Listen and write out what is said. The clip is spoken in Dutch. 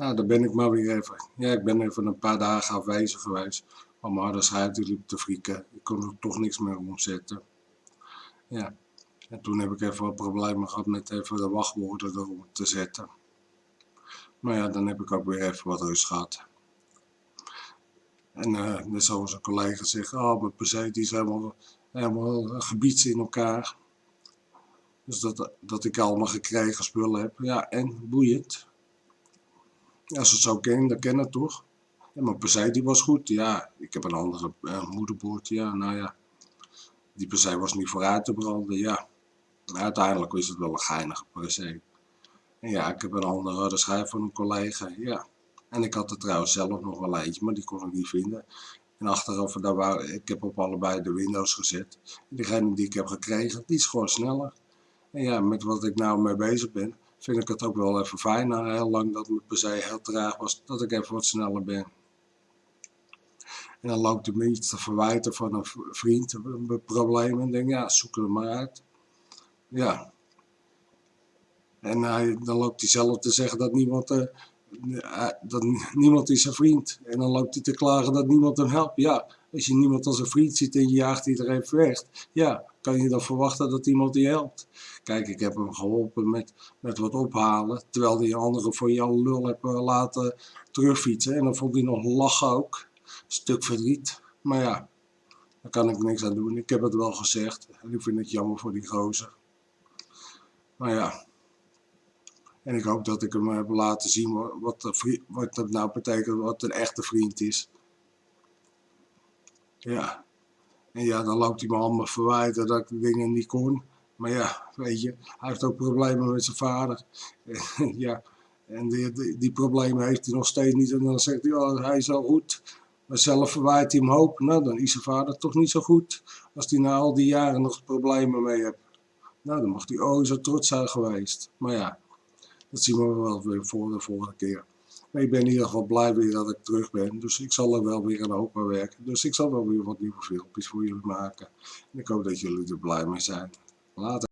Nou, daar ben ik maar weer even. Ja, ik ben even een paar dagen afwezig geweest. Want mijn harde die liep te frieken. Ik kon er toch niks meer omzetten. Ja. En toen heb ik even wat problemen gehad met even de wachtwoorden erop te zetten. Maar ja, dan heb ik ook weer even wat rust gehad. En uh, net zoals een collega zegt, oh, mijn PC die is helemaal, helemaal gebieds in elkaar. Dus dat, dat ik allemaal gekregen spullen heb. Ja, en boeiend. Als het zo ken, dan ken het toch. En mijn PC die was goed. Ja, ik heb een andere uh, moederbord. Ja, nou ja. Die PC was niet vooruit te branden. Ja. Maar uiteindelijk is het wel een geinige PC. En ja, ik heb een andere schijf van een collega. Ja. En ik had er trouwens zelf nog wel eentje, maar die kon ik niet vinden. En achteraf, daar ik heb op allebei de Windows gezet. En diegene die ik heb gekregen, die is gewoon sneller. En ja, met wat ik nou mee bezig ben, vind ik het ook wel even fijn. Na heel lang dat mijn PC heel traag was, dat ik even wat sneller ben. En dan loopt hij me iets te verwijten van een vriend, een probleem. En denk, ja, zoek er maar uit. Ja. En hij, dan loopt hij zelf te zeggen dat niemand, uh, dat niemand is zijn vriend. En dan loopt hij te klagen dat niemand hem helpt. Ja, als je niemand als een vriend ziet en je jaagt iedereen weg, ja, kan je dan verwachten dat iemand die helpt. Kijk, ik heb hem geholpen met, met wat ophalen, terwijl die anderen voor jou lul hebben laten terugfietsen. En dan vond hij nog lachen ook. Stuk verdriet. Maar ja, daar kan ik niks aan doen. Ik heb het wel gezegd. En ik vind het jammer voor die gozer. Maar ja. En ik hoop dat ik hem heb laten zien wat, wat dat nou betekent, wat een echte vriend is. Ja. En ja, dan loopt hij me allemaal verwijten dat ik de dingen niet kon. Maar ja, weet je, hij heeft ook problemen met zijn vader. ja, en die, die, die, problemen heeft hij nog steeds niet. En dan zegt hij, oh, hij is al goed. Maar zelf verwijt hij hem hoop. Nou, dan is zijn vader toch niet zo goed. Als hij na al die jaren nog problemen mee heeft. Nou, dan mag hij oh zo trots zijn geweest. Maar ja, dat zien we wel weer voor de volgende keer. Maar ik ben in ieder geval blij weer dat ik terug ben. Dus ik zal er wel weer aan werken. Dus ik zal wel weer wat nieuwe filmpjes voor jullie maken. En ik hoop dat jullie er blij mee zijn. Later.